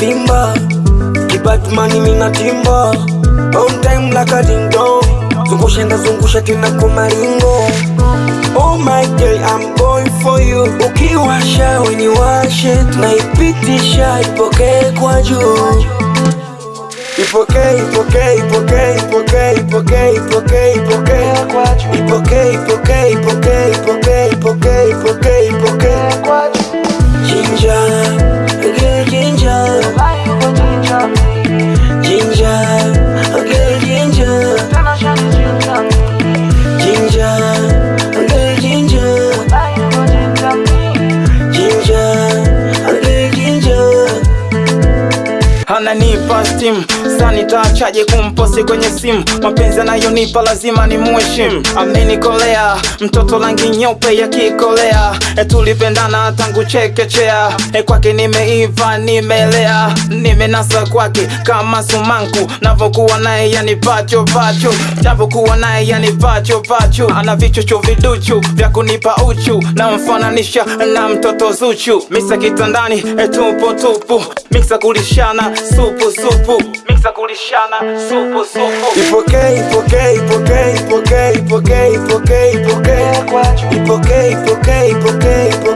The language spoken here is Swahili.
vimba kibatmani mina timba. On time like a ding dong. Zungusha ndazungusha tena Oh my girl, I'm going for you. Ukiwasha weniwashe Tunaipitisha ipokee kwa juu. Ipokee, ipokee Ipokee, ipokee, ipokee, ipokee, ipokee, ipokee, ipokee ananipa Sani sanitachaje kumposi kwenye simu? Mapenzi anayonipa lazima ni muheshimu amenikolea mtoto rangi nyeupe yakikolea. E tulipendana tangu chekechea. E kwake nimeiva nimelea. Nimenasa kwake kama sumanku. Navokuwa naye yani pacho pacho. Japokuwa naye yani pacho pacho. Ana vichocho viduchu vya kunipa uchu. Na mfananisha na mtoto zuchu. Misa kitandani e tupo tupu miksa kulishana supu supu. Miksa kulishana. Supu supu. Ipokee, ipokee, ipokee, ipokee, ipokee, ipokee, ipokee Ipokee, ipokee, ipokee, ipokee,